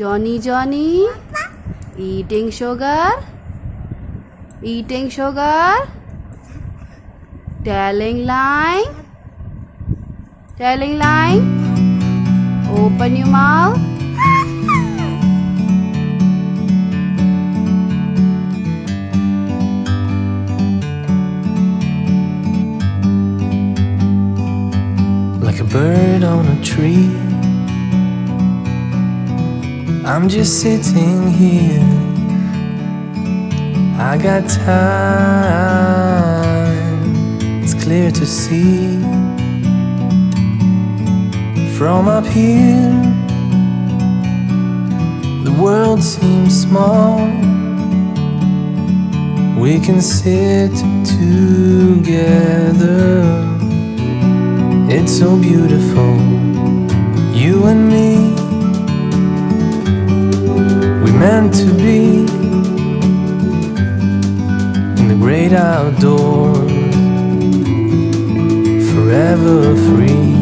Johnny Johnny. Eating sugar. Eating sugar. Telling line. Telling line. Open your mouth. Like a bird on a tree. I'm just sitting here. I got time, it's clear to see. From up here, the world seems small. We can sit together. It's so beautiful, you and me. To be in the great outdoors, forever free.